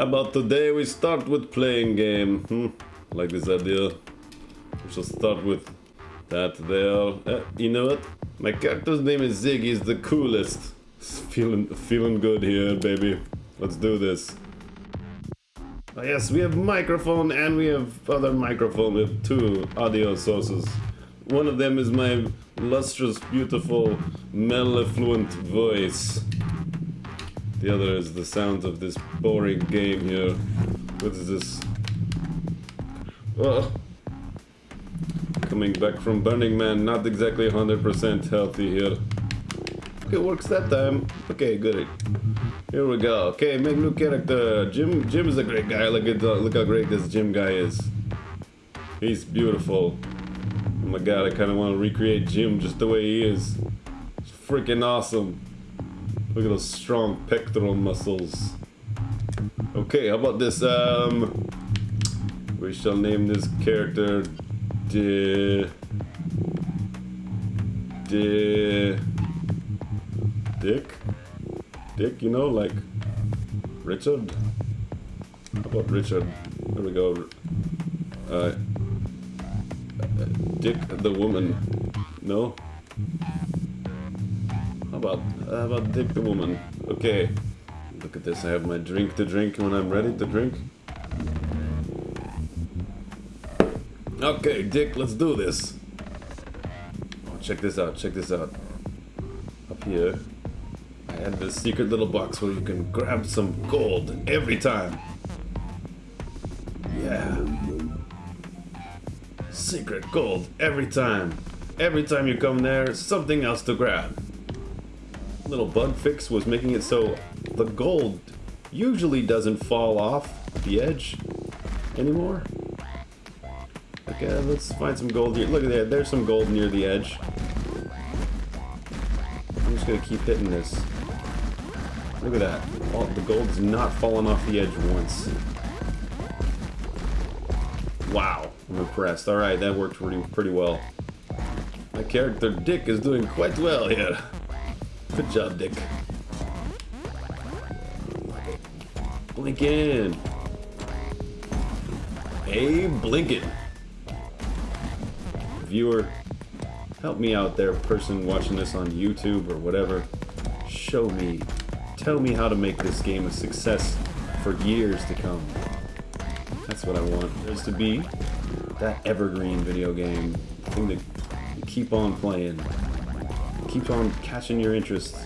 About today we start with playing game? Hmm? Like this idea. We shall start with that there. Uh, you know what? My character's name is Zig. He's the coolest. Feeling, feeling good here, baby. Let's do this. Oh, yes, we have microphone and we have other microphone. We have two audio sources. One of them is my lustrous, beautiful, mellifluent voice. The other is the sound of this boring game here. What is this? Oh. Coming back from Burning Man, not exactly 100% healthy here. Okay, works that time. Okay, good. Here we go. Okay, make new character. Jim Jim is a great guy. Look at the, look how great this Jim guy is. He's beautiful. Oh my god, I kind of want to recreate Jim just the way he is. It's freaking awesome. Look at those strong pectoral muscles. Okay, how about this? Um, we shall name this character D. D. Dick. Dick, you know, like Richard. How about Richard? There we go. Uh, Dick the woman. No. About about Dick the woman? Okay. Look at this. I have my drink to drink when I'm ready to drink. Okay, Dick, let's do this. Oh, check this out. Check this out. Up here, I had this secret little box where you can grab some gold every time. Yeah. Secret gold every time. Every time you come there, something else to grab little bug fix was making it so the gold usually doesn't fall off the edge anymore. Okay, let's find some gold here. Look at that, there's some gold near the edge. I'm just gonna keep hitting this. Look at that. All, the gold's not falling off the edge once. Wow, I'm impressed. Alright, that worked pretty, pretty well. My character Dick is doing quite well here. Good job, Dick. Blinkin. Hey, Blinkin. Viewer, help me out there, person watching this on YouTube or whatever. Show me, tell me how to make this game a success for years to come. That's what I want. There's to be that evergreen video game thing to keep on playing keeps on catching your interest.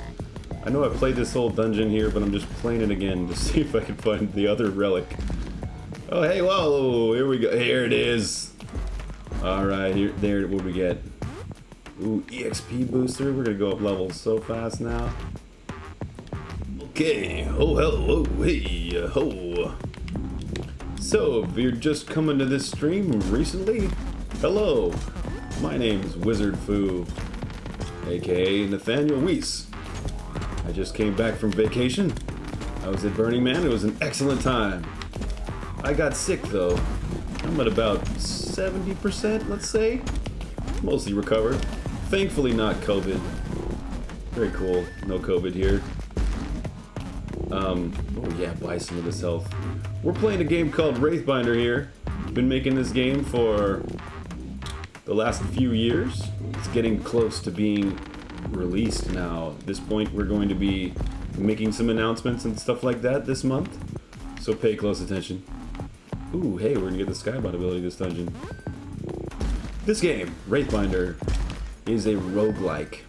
I know I played this whole dungeon here, but I'm just playing it again to see if I can find the other relic. Oh, hey, whoa, here we go. Here it is. All right, here, there, what we get? Ooh, EXP booster. We're gonna go up levels so fast now. Okay. Oh, hello. Hey. Ho. So, if you're just coming to this stream recently, hello. My name's Wizard Fu aka Nathaniel Weiss. I just came back from vacation. I was at Burning Man. It was an excellent time. I got sick though. I'm at about 70%, let's say. Mostly recovered. Thankfully not COVID. Very cool. No COVID here. Um, oh yeah, buy some of this health. We're playing a game called Wraithbinder here. Been making this game for the last few years. It's getting close to being released now. At this point, we're going to be making some announcements and stuff like that this month. So pay close attention. Ooh, hey, we're gonna get the Skybot ability this dungeon. This game, Wraithbinder, is a roguelike.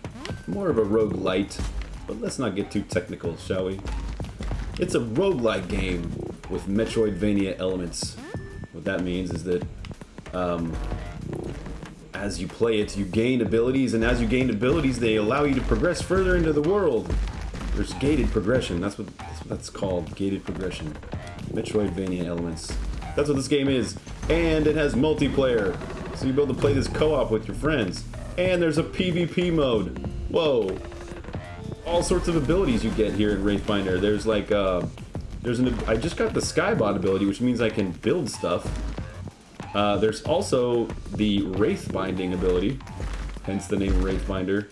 More of a roguelite, but let's not get too technical, shall we? It's a roguelike game with Metroidvania elements. What that means is that um, as you play it, you gain abilities, and as you gain abilities, they allow you to progress further into the world. There's gated progression. That's what that's, what that's called. Gated progression. Metroidvania elements. That's what this game is. And it has multiplayer. So you'll be able to play this co-op with your friends. And there's a PvP mode. Whoa. All sorts of abilities you get here in Wraithbinder. There's like, uh, there's an, I just got the Skybot ability, which means I can build stuff. Uh, there's also the Wraith Binding ability, hence the name Wraithbinder.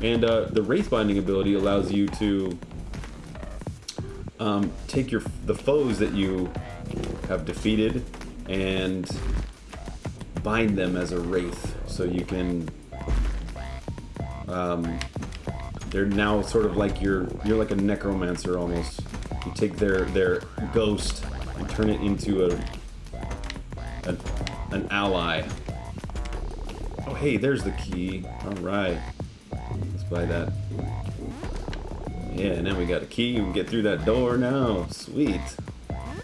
And uh, the Wraith Binding ability allows you to um, take your the foes that you have defeated and bind them as a wraith, so you can. Um, they're now sort of like you're you're like a necromancer almost. You take their their ghost and turn it into a an, an ally. Oh hey, there's the key. All right, let's buy that. Yeah, now we got a key. We can get through that door now. Sweet.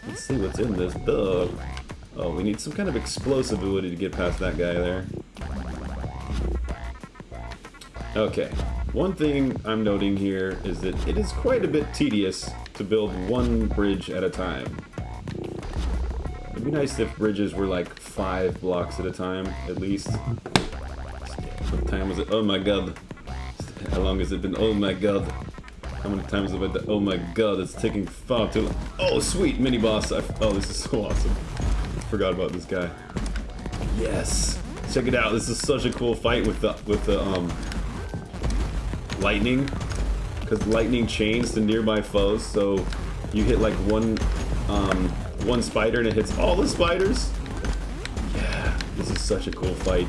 Let's see what's in this dog. Oh, we need some kind of explosive ability to get past that guy there. Okay. One thing I'm noting here is that it is quite a bit tedious to build one bridge at a time. Be nice if bridges were like five blocks at a time, at least. What time was it? Oh my god. How long has it been? Oh my god. How many times have I done? Oh my god, it's taking far too long. Oh, sweet, mini boss. I, oh, this is so awesome. Forgot about this guy. Yes. Check it out. This is such a cool fight with the with the um lightning, because lightning chains to nearby foes. So you hit like one um one spider and it hits all the spiders. Yeah, this is such a cool fight.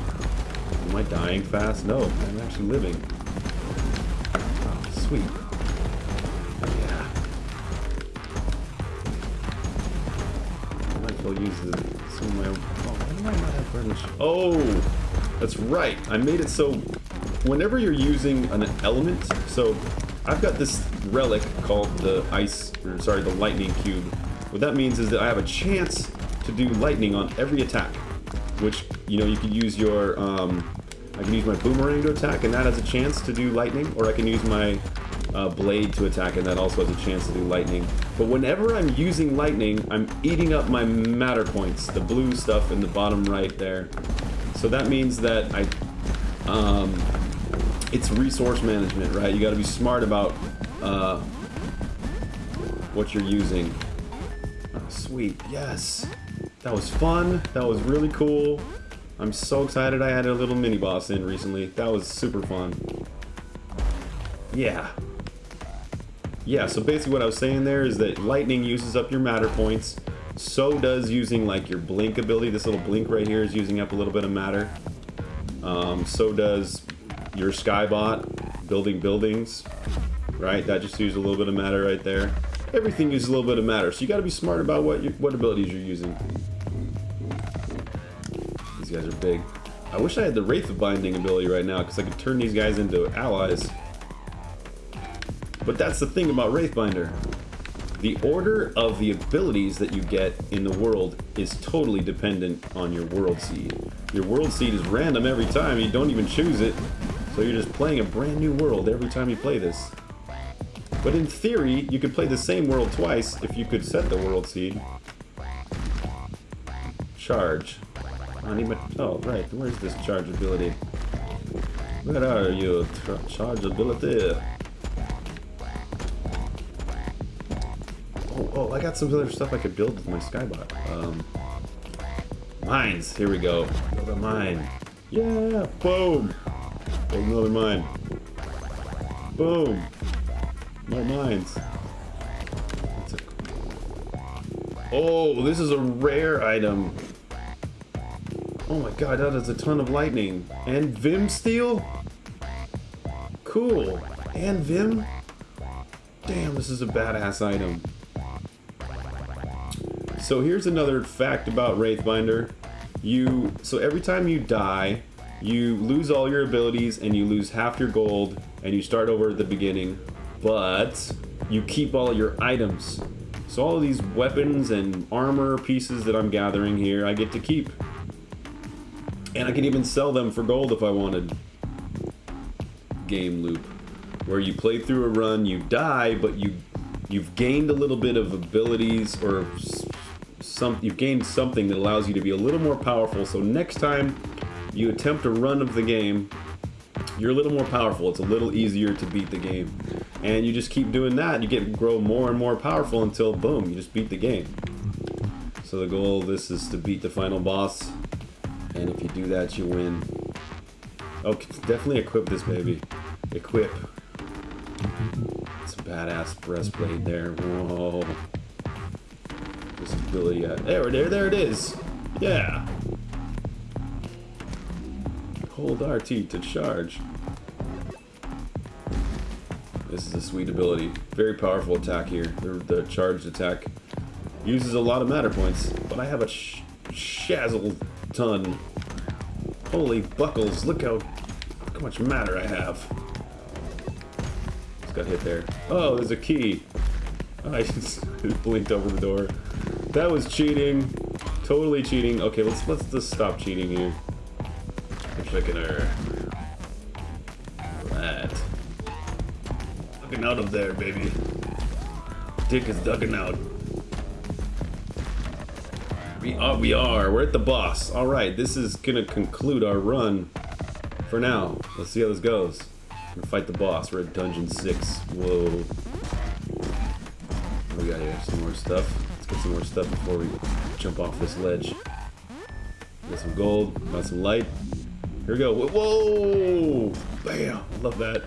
Am I dying fast? No, I'm actually living. Oh, sweet. Oh, yeah. I might as well use some of my own. Oh, why do I not have? Oh, that's right. I made it so whenever you're using an element, so I've got this relic called the ice, or sorry, the lightning cube. What that means is that I have a chance to do lightning on every attack, which, you know, you can use your, um, I can use my boomerang to attack, and that has a chance to do lightning, or I can use my uh, blade to attack, and that also has a chance to do lightning. But whenever I'm using lightning, I'm eating up my matter points, the blue stuff in the bottom right there. So that means that I, um, it's resource management, right? You got to be smart about uh, what you're using. Sweet, yes. That was fun. That was really cool. I'm so excited I had a little mini boss in recently. That was super fun. Yeah. Yeah, so basically what I was saying there is that lightning uses up your matter points. So does using like your blink ability. This little blink right here is using up a little bit of matter. Um, so does your skybot building buildings, right? That just uses a little bit of matter right there. Everything uses a little bit of matter, so you got to be smart about what you, what abilities you're using. These guys are big. I wish I had the Wraith of Binding ability right now, because I could turn these guys into allies. But that's the thing about Wraithbinder. The order of the abilities that you get in the world is totally dependent on your world seed. Your world seed is random every time, you don't even choose it. So you're just playing a brand new world every time you play this. But in theory, you could play the same world twice if you could set the world seed. Charge. Oh, right. Where's this charge ability? Where are you? Charge ability. Oh, oh, I got some other stuff I could build with my Skybot. Um, mines. Here we go. Build a mine. Yeah, boom. Build another mine. Boom. More mines. Oh, this is a rare item. Oh my god, that is a ton of lightning. And Vim steel? Cool. And Vim? Damn, this is a badass item. So here's another fact about Wraithbinder. You so every time you die, you lose all your abilities and you lose half your gold and you start over at the beginning, but you keep all your items. So all these weapons and armor pieces that I'm gathering here, I get to keep. And I can even sell them for gold if I wanted. Game loop. Where you play through a run, you die, but you you've gained a little bit of abilities or some you've gained something that allows you to be a little more powerful. So next time you attempt a run of the game, you're a little more powerful. It's a little easier to beat the game. And you just keep doing that, you get grow more and more powerful until boom, you just beat the game. So the goal of this is to beat the final boss. And if you do that, you win. Oh, definitely equip this baby. Equip. It's a badass breastplate there. Whoa. This ability. Uh, there, there, there it is. Yeah. Hold RT to charge. This is a sweet ability. Very powerful attack here. The, the charged attack uses a lot of matter points, but I have a sh shazzle ton. Holy buckles, look how, look how much matter I have. Just got hit there. Oh, there's a key. I just blinked over the door. That was cheating. Totally cheating. Okay, let's let's just stop cheating here. That. Out of there, baby. Dick is ducking out. We are, we are. We're at the boss. All right, this is gonna conclude our run for now. Let's see how this goes. We're gonna fight the boss. We're at dungeon six. Whoa. What do we got here? Some more stuff. Let's get some more stuff before we jump off this ledge. Got some gold. Got some light. Here we go. Whoa! Bam! Love that.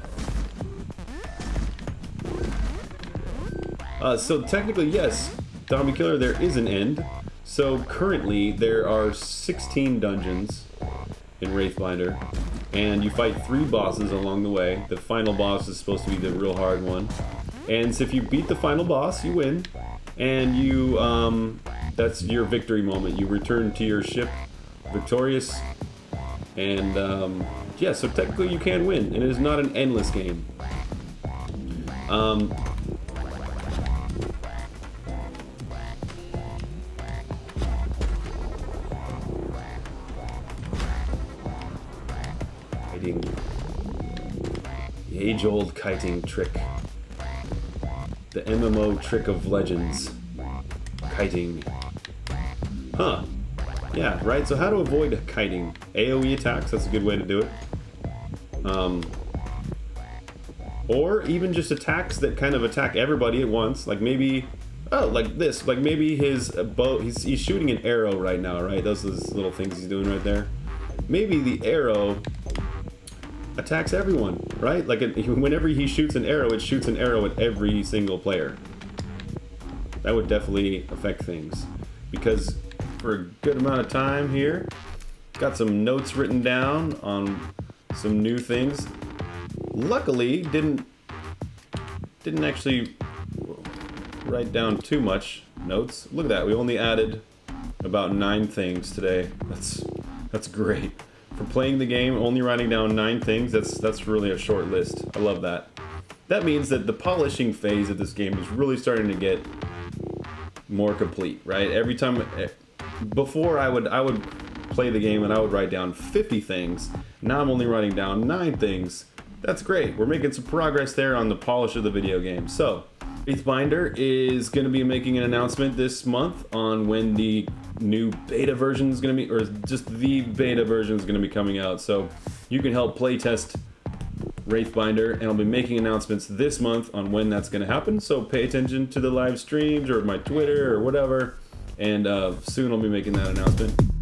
Uh, so technically, yes, Zombie Killer, there is an end. So currently, there are 16 dungeons in Wraithbinder, and you fight three bosses along the way. The final boss is supposed to be the real hard one. And so if you beat the final boss, you win. And you, um, that's your victory moment. You return to your ship victorious. And, um, yeah, so technically you can win. And it is not an endless game. Um, age-old kiting trick. The MMO trick of legends. Kiting. Huh. Yeah, right, so how to avoid kiting? AoE attacks, that's a good way to do it. Um, or even just attacks that kind of attack everybody at once. Like maybe, oh, like this. Like maybe his bow, he's, he's shooting an arrow right now, right? Those are those little things he's doing right there. Maybe the arrow attacks everyone, right? Like whenever he shoots an arrow, it shoots an arrow at every single player. That would definitely affect things. Because for a good amount of time here, got some notes written down on some new things. Luckily, didn't didn't actually write down too much notes. Look at that, we only added about nine things today. That's that's great. For playing the game, only writing down nine things, that's that's really a short list. I love that. That means that the polishing phase of this game is really starting to get more complete, right? Every time, eh, before I would I would play the game and I would write down 50 things. Now I'm only writing down nine things. That's great. We're making some progress there on the polish of the video game. So, Wraithbinder is going to be making an announcement this month on when the new beta version is going to be, or just the beta version is going to be coming out. So you can help playtest Wraithbinder, and I'll be making announcements this month on when that's going to happen. So pay attention to the live streams or my Twitter or whatever, and uh, soon I'll be making that announcement.